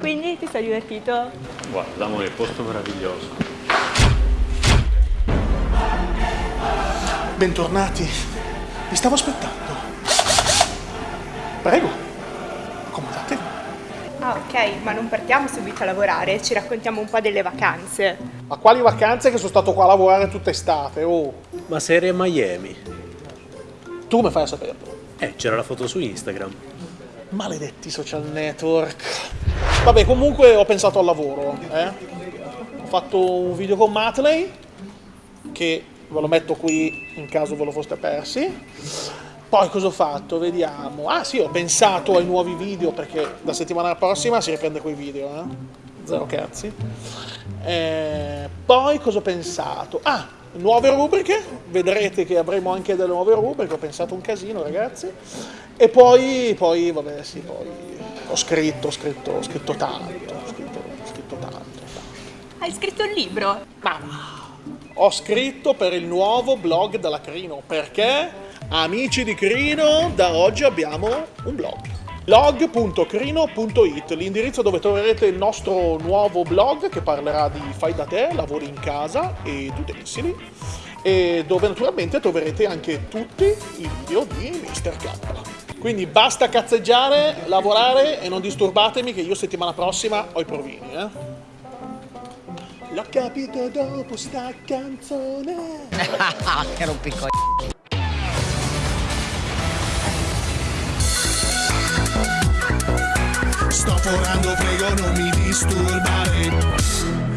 Quindi ti sei divertito? Guarda, amore, posto meraviglioso. Bentornati. Vi stavo aspettando. Prego, accomodatevi. Ah ok, ma non partiamo subito a lavorare, ci raccontiamo un po' delle vacanze. Ma quali vacanze che sono stato qua a lavorare tutta estate? Oh, Ma serie Miami? tu come fai a saperlo? Eh, c'era la foto su Instagram. Maledetti social network. Vabbè, comunque ho pensato al lavoro, eh. Ho fatto un video con Matley, che ve lo metto qui in caso ve lo foste persi. Poi cosa ho fatto? Vediamo. Ah sì, ho pensato ai nuovi video perché la settimana prossima si riprende quei video, eh. Zero cazzi. Eh, poi cosa ho pensato? Ah, nuove rubriche. Vedrete che avremo anche delle nuove rubriche. Ho pensato un casino, ragazzi. E poi, poi vabbè, sì, poi ho scritto, ho scritto, ho scritto tanto. Ho scritto, ho scritto tanto, tanto. Hai scritto un libro? Ho scritto per il nuovo blog della Crino perché amici di Crino da oggi abbiamo un blog blog.crino.it l'indirizzo dove troverete il nostro nuovo blog che parlerà di fai da te, lavori in casa ed utensili e dove naturalmente troverete anche tutti i video di Mr. K. Quindi basta cazzeggiare, lavorare e non disturbatemi che io settimana prossima ho i provini, eh? L'ho capito dopo sta canzone. che rompico Sto forando, prego non mi disturbare